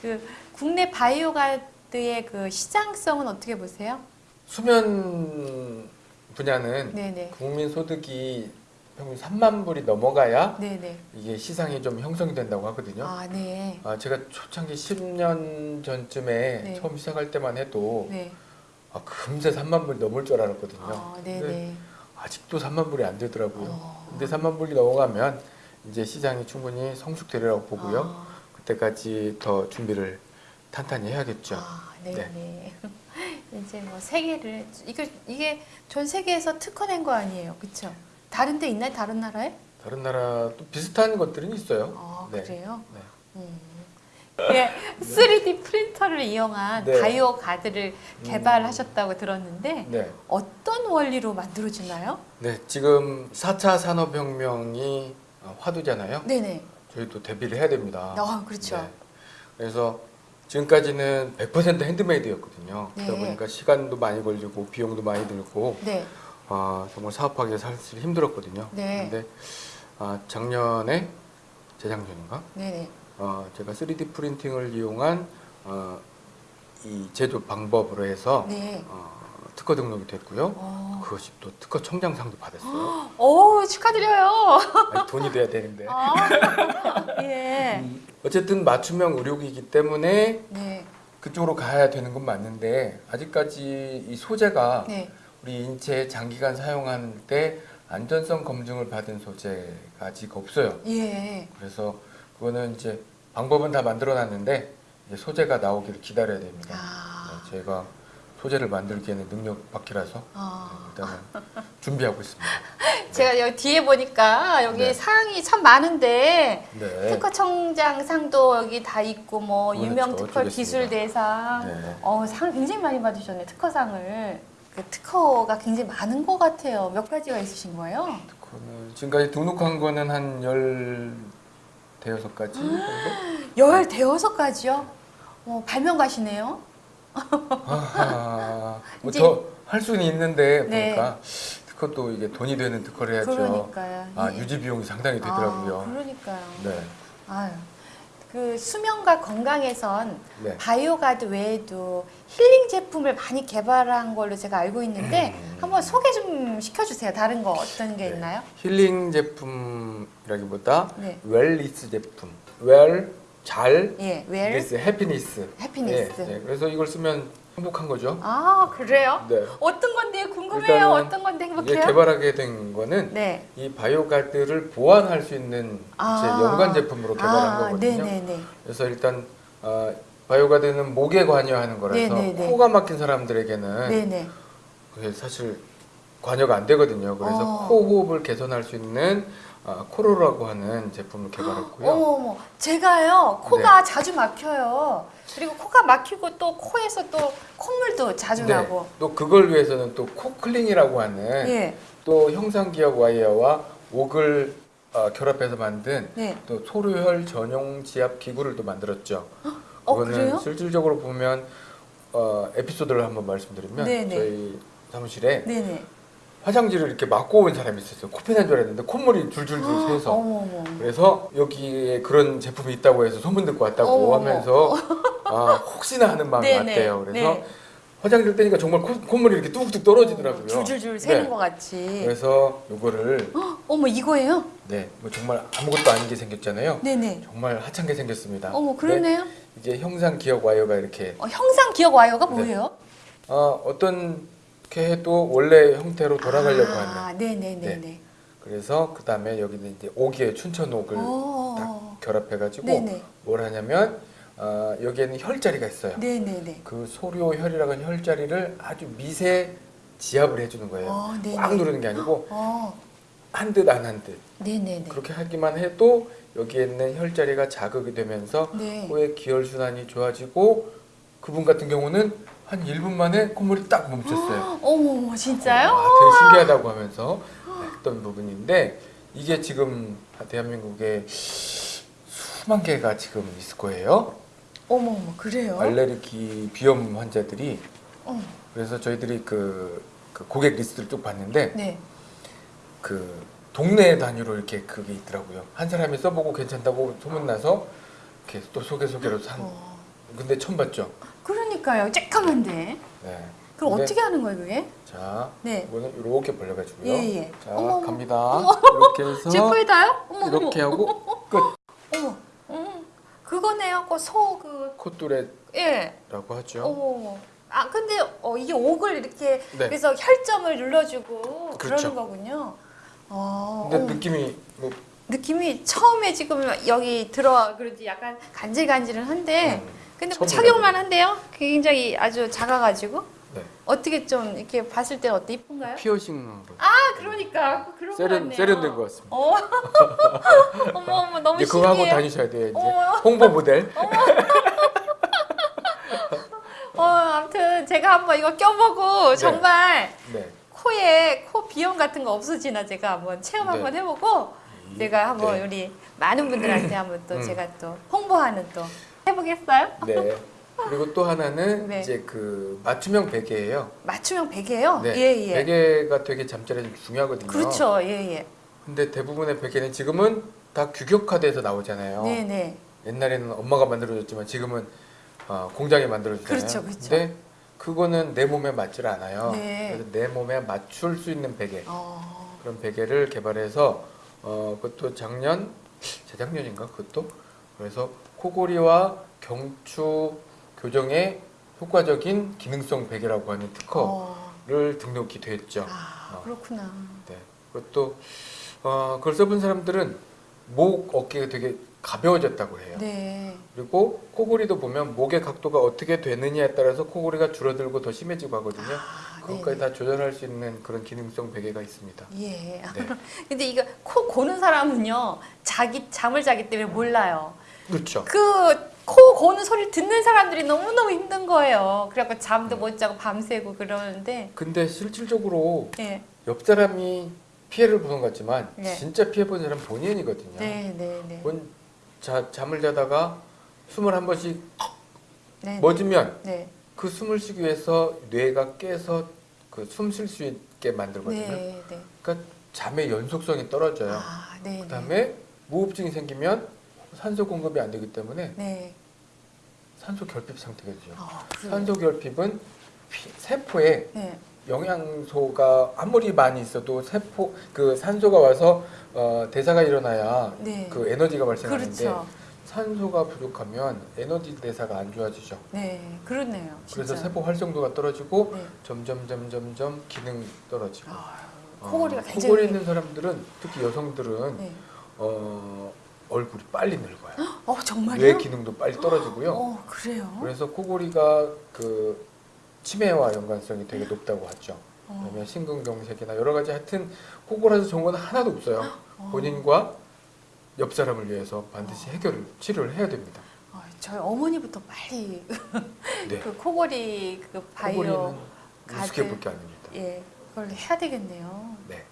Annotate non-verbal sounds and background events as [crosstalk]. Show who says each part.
Speaker 1: 그 국내 바이오 가드의 그 시장성은 어떻게 보세요?
Speaker 2: 수면 분야는
Speaker 1: 네네.
Speaker 2: 국민 소득이 평균 3만 불이 넘어가야
Speaker 1: 네네.
Speaker 2: 이게 시장이 좀 형성이 된다고 하거든요.
Speaker 1: 아, 네.
Speaker 2: 아, 제가 초창기 10년 전쯤에
Speaker 1: 네.
Speaker 2: 처음 시작할 때만 해도
Speaker 1: 네.
Speaker 2: 아, 금세 3만 불이 넘을 줄 알았거든요.
Speaker 1: 아, 네네.
Speaker 2: 아직도 3만 불이 안 되더라고요.
Speaker 1: 어.
Speaker 2: 근데 3만 불이 넘어가면 이제 시장이 충분히 성숙되리라고 보고요.
Speaker 1: 아,
Speaker 2: 그때까지 더 준비를 탄탄히 해야겠죠.
Speaker 1: 아, 네네. [laughs] 이제 뭐 세계를 이게 이게 전 세계에서 특허낸 거 아니에요, 그렇죠? 다른 데 있나요? 다른 나라에?
Speaker 2: 다른 나라 또 비슷한 것들은 있어요.
Speaker 1: 아,
Speaker 2: 네.
Speaker 1: 그래요?
Speaker 2: 네.
Speaker 1: 음. 예, 3D 프린터를 이용한
Speaker 2: 네.
Speaker 1: 바이오 가드를
Speaker 2: 음.
Speaker 1: 개발하셨다고 들었는데
Speaker 2: 네.
Speaker 1: 어떤 원리로 만들어지나요?
Speaker 2: 네, 지금 4차 산업혁명이 어, 화두잖아요.
Speaker 1: 네네.
Speaker 2: 저희도 대비를 해야 됩니다.
Speaker 1: 아, 그렇죠.
Speaker 2: 네. 그래서 지금까지는 100% 핸드메이드였거든요. 그러다
Speaker 1: 네.
Speaker 2: 보니까 시간도 많이 걸리고 비용도 많이 들고
Speaker 1: 네.
Speaker 2: 아, 정말 사업하기 사실 힘들었거든요.
Speaker 1: 네.
Speaker 2: 근데 아, 작년에 재작년인가?
Speaker 1: 네네.
Speaker 2: 어, 제가 3D 프린팅을 이용한 어, 이 제조 방법으로 해서
Speaker 1: 네.
Speaker 2: 어, 특허 등록이 됐고요.
Speaker 1: 어.
Speaker 2: 그것이 또 특허 청장상도 받았어요. [gasps]
Speaker 1: 오, 축하드려요.
Speaker 2: 아니, 돈이 돼야 되는데.
Speaker 1: 아, 예.
Speaker 2: 어쨌든 맞춤형 의료기이기 때문에
Speaker 1: 네.
Speaker 2: 그쪽으로 가야 되는 건 맞는데 아직까지 이 소재가
Speaker 1: 네.
Speaker 2: 우리 인체에 장기간 사용할 때 안전성 검증을 받은 소재가 아직 없어요.
Speaker 1: 예.
Speaker 2: 그래서 그거는 이제 방법은 다 만들어놨는데 이제 소재가 나오기를 기다려야 됩니다.
Speaker 1: 아.
Speaker 2: 네, 제가 소재를 만들기에는 능력 밖이라서 네,
Speaker 1: 아.
Speaker 2: 일단은 준비하고 있습니다. [laughs]
Speaker 1: 제가 여기 뒤에 보니까 여기
Speaker 2: 네.
Speaker 1: 사항이 참 많은데
Speaker 2: 네.
Speaker 1: 특허청장상도 여기 다 있고 뭐. 유명 특허 기술대상
Speaker 2: 네.
Speaker 1: 어, 상 굉장히 많이 받으셨네 특허상을 그 특허가 굉장히 많은 것 같아요 몇 가지가 있으신 거예요?
Speaker 2: 그거는 지금까지 등록한 거는 한 열 대여섯 가지 정도? [gasps]
Speaker 1: 열 대여섯 가지요? 어, 발명가시네요
Speaker 2: 아하, [laughs]
Speaker 1: 이제-
Speaker 2: 뭐더할 수는 있는데
Speaker 1: 네.
Speaker 2: 보니까 특허도 이게 돈이 되는 특허를 해야죠.
Speaker 1: 그러니까요
Speaker 2: 아
Speaker 1: 예.
Speaker 2: 유지 비용이 상당히 되더라고요.
Speaker 1: 아, 그러니까요
Speaker 2: 네,
Speaker 1: 아유, 그 수면과 건강에선
Speaker 2: 네.
Speaker 1: 바이오가드 외에도 힐링 제품을 많이 개발한 걸로 제가 알고 있는데
Speaker 2: 음.
Speaker 1: 한번 소개 좀 시켜주세요. 다른 거 어떤 게
Speaker 2: 네.
Speaker 1: 있나요?
Speaker 2: 힐링 제품이라기보다
Speaker 1: 네.
Speaker 2: wellness 제품. well, 잘,
Speaker 1: 예, well, ness, happiness. Happiness.
Speaker 2: 예, 예. 그래서 이걸 쓰면 행복한 거죠.
Speaker 1: 아 그래요?
Speaker 2: 네.
Speaker 1: 어떤 건데 궁금해요. 어떤 건데 행복해요?
Speaker 2: 개발하게 된 거는
Speaker 1: 네.
Speaker 2: 이 바이오 가드를 보완할 수 있는
Speaker 1: 아.
Speaker 2: 제 연관 제품으로 개발한
Speaker 1: 아,
Speaker 2: 거거든요.
Speaker 1: 네네네.
Speaker 2: 그래서 일단 어, 바이오 가드는 목에 관여하는 거라서
Speaker 1: 네네네.
Speaker 2: 코가 막힌 사람들에게는
Speaker 1: 네네.
Speaker 2: 그게 사실 관여가 안 되거든요. 그래서
Speaker 1: 어.
Speaker 2: 코 호흡을 개선할 수 있는 어, 코로라고 하는 제품을 개발했고요.
Speaker 1: 어머 어머, 제가요 코가 자주 막혀요. 그리고 코가 막히고 또 코에서 또 콧물도 자주
Speaker 2: 네,
Speaker 1: 나고.
Speaker 2: 또 그걸 위해서는 또 코클링이라고 하는
Speaker 1: 예.
Speaker 2: 또 형상기억 와이어와 옥을 어, 결합해서 만든
Speaker 1: 네.
Speaker 2: 또 소료혈 전용 지압 기구를 또 만들었죠.
Speaker 1: 어
Speaker 2: 그거는
Speaker 1: 그래요?
Speaker 2: 실질적으로 보면 어, 에피소드를 한번 말씀드리면
Speaker 1: 네네.
Speaker 2: 저희 사무실에
Speaker 1: 네네.
Speaker 2: 화장지를 이렇게 맞고 온 사람이 있었어요. 코피 난 줄 알았는데 콧물이 줄줄줄 새서
Speaker 1: 어머 어머.
Speaker 2: 그래서 여기에 그런 제품이 있다고 해서 소문 듣고 왔다고
Speaker 1: 어머,
Speaker 2: 하면서 아, 혹시나 하는 마음이
Speaker 1: 네네.
Speaker 2: 왔대요. 그래서
Speaker 1: 네.
Speaker 2: 화장지를 떼니까 정말 코, 콧물이 이렇게 뚝뚝 떨어지더라고요.
Speaker 1: 줄줄줄 새는
Speaker 2: 네.
Speaker 1: 것 같이.
Speaker 2: 그래서 요거를
Speaker 1: 어머 이거예요?
Speaker 2: 네, 뭐 정말 아무것도 아닌 게 생겼잖아요.
Speaker 1: 네네.
Speaker 2: 정말 하찮 게 생겼습니다.
Speaker 1: 어머
Speaker 2: 네,
Speaker 1: 그러네요.
Speaker 2: 이게 형상 기억 와이어가 이렇게
Speaker 1: 어, 형상 기억 와이어가
Speaker 2: 네.
Speaker 1: 뭐예요?
Speaker 2: 어, 어떤 게 해도 원래 형태로 돌아가려고 하는.
Speaker 1: 아, 네네네 네.
Speaker 2: 그래서 그 다음에 여기는 이제 옥이에요. 춘천옥을
Speaker 1: 어.
Speaker 2: 딱 결합해가지고
Speaker 1: 네네.
Speaker 2: 뭘 하냐면 어, 여기에는 혈자리가 있어요.
Speaker 1: 네네네.
Speaker 2: 그 소료 혈이라고 하는 혈자리를 아주 미세 지압을 해주는 거예요.
Speaker 1: 어.
Speaker 2: 꽉 누르는 게 아니고
Speaker 1: 어,
Speaker 2: 한듯 안 한 듯.
Speaker 1: 네네네.
Speaker 2: 그렇게 하기만 해도 여기에 있는 혈자리가 자극이 되면서
Speaker 1: 네.
Speaker 2: 코의 기혈 순환이 좋아지고 그분 같은 경우는 한 1분 만에 콧물이 딱 멈췄어요. [gasps]
Speaker 1: 어머 진짜요?
Speaker 2: 아, 되게 신기하다고 하면서 했던 부분인데 이게 지금 대한민국에 수만 개가 지금 있을 거예요.
Speaker 1: 어머 어머 그래요?
Speaker 2: 알레르기 비염 환자들이
Speaker 1: 어,
Speaker 2: 그래서 저희들이 그, 그 고객 리스트를 쭉 봤는데
Speaker 1: 네.
Speaker 2: 그 동네 단위로 이렇게 그게 있더라고요. 한 사람이 써보고 괜찮다고 소문나서 이렇게 또 소개 소개로 한
Speaker 1: 어,
Speaker 2: 근데 처음 봤죠?
Speaker 1: 그러니까요. 쬐까만데.
Speaker 2: 네.
Speaker 1: 그럼
Speaker 2: 근데-
Speaker 1: 어떻게 하는 거예요, 그게?
Speaker 2: 자,
Speaker 1: 네.
Speaker 2: 이거는 이렇게 벌려가지고요.
Speaker 1: 예, 예.
Speaker 2: 자,
Speaker 1: 어머, 어머.
Speaker 2: 갑니다. 이렇게 해서
Speaker 1: 제 코에 닿아요? 어머,
Speaker 2: 이렇게
Speaker 1: 어머.
Speaker 2: 하고 끝.
Speaker 1: 어머. 음, 그거네요. 그소그
Speaker 2: 콧뚜레라고
Speaker 1: 예.
Speaker 2: 하죠.
Speaker 1: 어머. 아 근데 어, 이게 옥을 이렇게
Speaker 2: 네.
Speaker 1: 그래서 혈점을 눌러주고 그
Speaker 2: 그렇죠.
Speaker 1: 러는 거군요. 어,
Speaker 2: 근데
Speaker 1: 어머.
Speaker 2: 느낌이 뭐
Speaker 1: 느낌이 처음에 지금 여기 들어 그런지 약간 간질간질은 한데
Speaker 2: 음,
Speaker 1: 근데 뭐 착용만 한데요. 굉장히 아주 작아가지고
Speaker 2: 네.
Speaker 1: 어떻게 좀 이렇게 봤을 때 어때 이쁜가요?
Speaker 2: 피어싱 거.
Speaker 1: 아 그러니까 그런 거
Speaker 2: 세련
Speaker 1: 같네요.
Speaker 2: 세련된 것 같습니다.
Speaker 1: 어. [laughs] 어머 어머 너무
Speaker 2: 이제 그거 하고. 다니셔야 돼요. 이제
Speaker 1: 어머.
Speaker 2: 홍보 모델. [laughs]
Speaker 1: 어 아무튼 제가 한번 이거 껴보고
Speaker 2: 네.
Speaker 1: 정말
Speaker 2: 네.
Speaker 1: 코에 코 비염 같은 거 없어지나 제가 한번 체험
Speaker 2: 네.
Speaker 1: 한번 해보고 제가 한번
Speaker 2: 네.
Speaker 1: 우리 많은 분들한테 한번 또
Speaker 2: 음.
Speaker 1: 제가 또 홍보하는 또 해보겠어요?
Speaker 2: 네. 그리고 또 하나는
Speaker 1: 네.
Speaker 2: 이제 그 맞춤형 베개예요.
Speaker 1: 맞춤형 베개요?
Speaker 2: 네.
Speaker 1: 예 예.
Speaker 2: 베개가 되게 잠자리에 좀 중요하거든요.
Speaker 1: 그렇죠. 예 예.
Speaker 2: 근데 대부분의 베개는 지금은 다 규격화돼서 나오잖아요.
Speaker 1: 네 네.
Speaker 2: 옛날에는 엄마가 만들어줬지만 지금은 어, 공장이 만들어주잖아요.
Speaker 1: 그렇죠, 그렇죠.
Speaker 2: 근데 그거는 내 몸에 맞질 않아요.
Speaker 1: 네.
Speaker 2: 그래서 내 몸에 맞출 수 있는 베개
Speaker 1: 어.
Speaker 2: 그런 베개를 개발해서 어, 그것도 작년 재작년인가 그것도 그래서 코골이와 경추 교정에 효과적인 기능성 베개라고 하는 특허를
Speaker 1: 어.
Speaker 2: 등록이 됐죠.
Speaker 1: 아
Speaker 2: 어.
Speaker 1: 그렇구나.
Speaker 2: 네. 그것도 어, 그걸 써본 사람들은 목 어깨가 되게 가벼워졌다고 해요.
Speaker 1: 네.
Speaker 2: 그리고 코골이도 보면 목의 각도가 어떻게 되느냐에 따라서 코골이가 줄어들고 더 심해지고 하거든요.
Speaker 1: 아,
Speaker 2: 그것까지
Speaker 1: 네네.
Speaker 2: 다 조절할 수 있는 그런 기능성 베개가 있습니다.
Speaker 1: 예.
Speaker 2: 네. [laughs]
Speaker 1: 근데 이거 코 고는 사람은요 자기 잠을 자기 때문에 몰라요.
Speaker 2: 그렇죠.
Speaker 1: 그 코 고는 소리 듣는 사람들이 너무 너무 힘든 거예요. 그래갖고 잠도 못 자고 밤새고 그러는데
Speaker 2: 근데 실질적으로
Speaker 1: 예.
Speaker 2: 옆 사람이 피해를 보는 것 같지만
Speaker 1: 네.
Speaker 2: 진짜 피해 본 사람은 본인이거든요.
Speaker 1: 네, 네, 네.
Speaker 2: 본 자, 잠을 자다가 숨을 한 번씩
Speaker 1: 네.
Speaker 2: 멎으면
Speaker 1: 네.
Speaker 2: 그 숨을 쉬기 위해서 뇌가 깨서 그 숨 쉴 수 있게 만들거든요.
Speaker 1: 네, 네.
Speaker 2: 그러니까 잠의 연속성이 떨어져요.
Speaker 1: 아, 네.
Speaker 2: 그 다음에 무호흡증이 생기면 산소 공급이 안 되기 때문에
Speaker 1: 네.
Speaker 2: 산소 결핍 상태가 되죠.
Speaker 1: 아?
Speaker 2: 산소 결핍은 피- 세포에
Speaker 1: 네.
Speaker 2: 영양소가 아무리 많이 있어도 세포 그 산소가 와서 어, 대사가 일어나야
Speaker 1: 네.
Speaker 2: 그 에너지가 발생하는데
Speaker 1: 그렇죠.
Speaker 2: 산소가 부족하면 에너지 대사가 안 좋아지죠.
Speaker 1: 네. 그렇네요.
Speaker 2: 그래서
Speaker 1: 진짜.
Speaker 2: 세포 활성도가 떨어지고
Speaker 1: 네.
Speaker 2: 점점 점점 점 기능 떨어지고.
Speaker 1: 아,
Speaker 2: 어,
Speaker 1: 코골이가 굉장히
Speaker 2: 코골이 있는 사람들은 특히 여성들은
Speaker 1: 네.
Speaker 2: 어, 얼굴이 빨리 늙어요.
Speaker 1: 어, 정말요?
Speaker 2: 뇌 기능도 빨리 떨어지고요.
Speaker 1: 어, 그래요?
Speaker 2: 그래서 코골이가 그 치매와 연관성이 되게 높다고 하죠.
Speaker 1: 어.
Speaker 2: 그다음에 심근경색이나 여러 가지 하여튼 코골아서 좋은 건 하나도 없어요.
Speaker 1: 어.
Speaker 2: 본인과 옆 사람을 위해서 반드시 해결을 치료를 해야 됩니다.
Speaker 1: 어, 저희 어머니부터 빨리 [laughs]
Speaker 2: 네.
Speaker 1: 그 코골이 그 바이오
Speaker 2: 코골이는 우습게
Speaker 1: 가드.
Speaker 2: 볼게 아닙니다.
Speaker 1: 예, 그걸 해야 되겠네요.
Speaker 2: 네.